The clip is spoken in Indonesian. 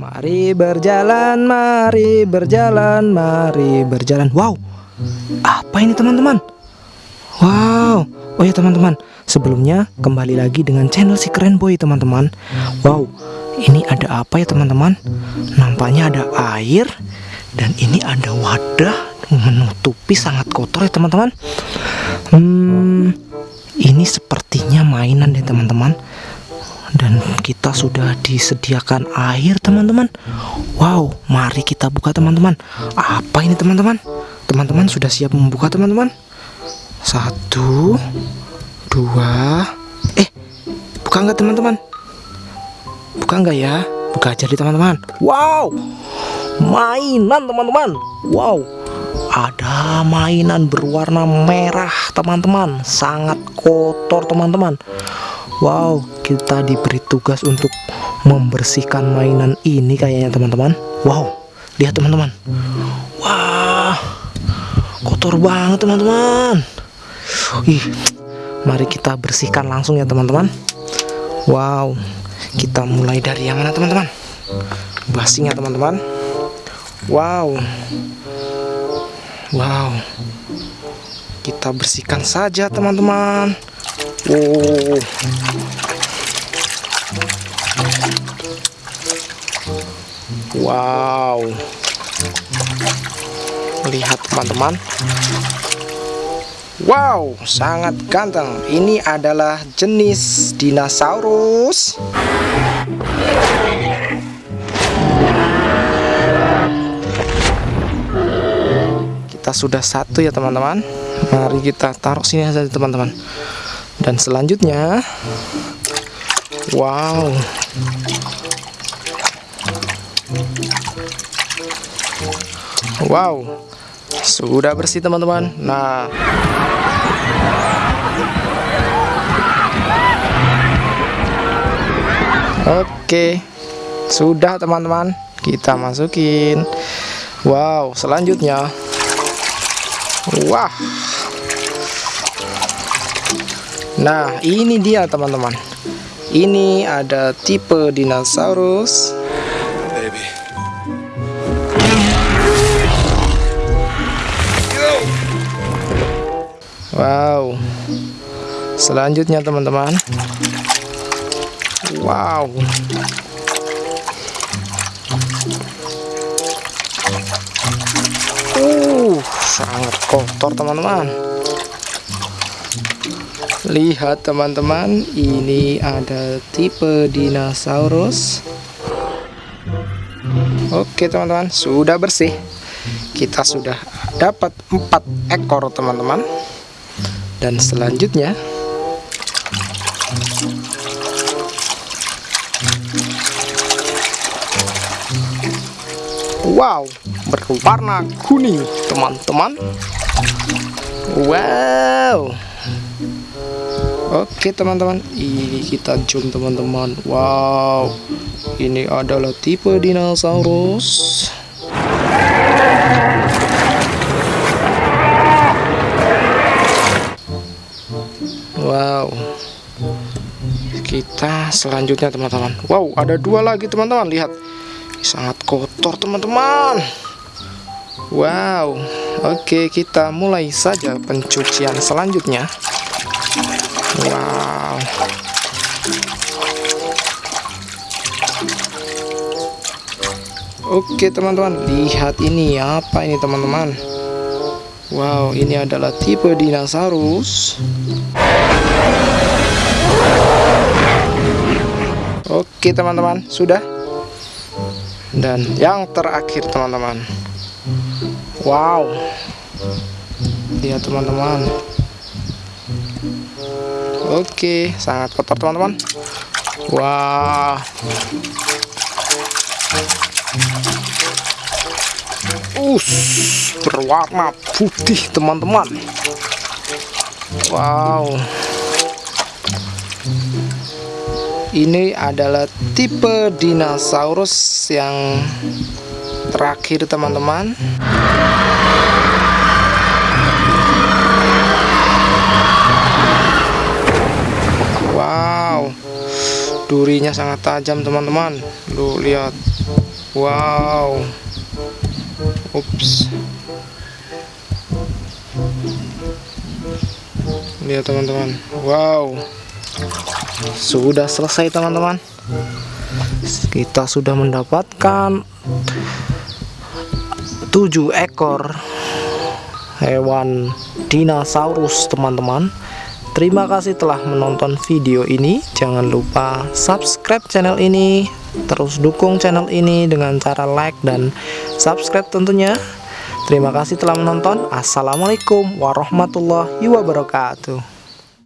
Mari berjalan, mari berjalan, mari berjalan. Wow, apa ini teman-teman? Wow, oh ya teman-teman, sebelumnya kembali lagi dengan channel si keren boy teman-teman. Wow, ini ada apa ya teman-teman? Nampaknya ada air dan ini ada wadah menutupi sangat kotor ya teman-teman. Hmm, ini sepertinya mainan deh teman-teman dan kita sudah disediakan air teman-teman. Wow mari kita buka teman-teman. Apa ini teman-teman? Teman-teman sudah siap membuka teman-teman? Satu dua. Eh buka nggak teman-teman? Buka nggak ya? Buka aja di teman-teman. Wow mainan teman-teman. Wow ada mainan berwarna merah teman-teman. Sangat kotor teman-teman Wow, kita diberi tugas untuk membersihkan mainan ini kayaknya teman-teman. Wow, lihat teman-teman. Wah, kotor banget teman-teman. Ih, mari kita bersihkan langsung ya teman-teman. Wow, kita mulai dari yang mana teman-teman? Basinya teman-teman. Wow, wow. Kita bersihkan saja teman-teman. Oh. Wow. Lihat teman-teman. Wow, sangat ganteng. Ini adalah jenis dinosaurus. Kita sudah satu ya teman-teman. Mari kita taruh sini saja teman-teman dan selanjutnya wow. Wow sudah bersih teman-teman. Nah. Oke sudah teman-teman. Kita masukin. Wow selanjutnya. Wah Nah, ini dia teman-teman. Ini ada tipe dinosaurus. Baby. Wow. Selanjutnya teman-teman. Wow. Uh, sangat kotor teman-teman. Lihat teman-teman, ini ada tipe dinosaurus. Oke teman-teman, sudah bersih. Kita sudah dapat empat ekor teman-teman. Dan selanjutnya Wow, berwarna kuning teman-teman. Wow. Oke teman-teman. Ini kita zoom teman-teman. Wow. Ini adalah tipe dinosaurus. Wow. Kita selanjutnya teman-teman. Wow ada dua lagi teman-teman. Lihat. Sangat kotor teman-teman. Wow. Oke kita mulai saja pencucian selanjutnya Wow. Oke teman-teman, lihat ini apa ini teman-teman. Wow, ini adalah tipe dinosaurus. Oke teman-teman, sudah. Dan yang terakhir teman-teman. Wow. Lihat teman-teman. Oke, sangat kotor teman-teman. Wah. Us, berwarna putih teman-teman. Wow. Ini adalah tipe dinosaurus yang terakhir teman-teman. Durinya sangat tajam teman-teman lu lihat Wow. Ups. Lihat teman-teman. Wow. Sudah selesai teman-teman. Kita sudah mendapatkan tujuh ekor hewan dinosaurus teman-teman Terima kasih telah menonton video ini. Jangan lupa subscribe channel ini. Terus dukung channel ini dengan cara like dan subscribe tentunya. Terima kasih telah menonton. Assalamualaikum warahmatullahi wabarakatuh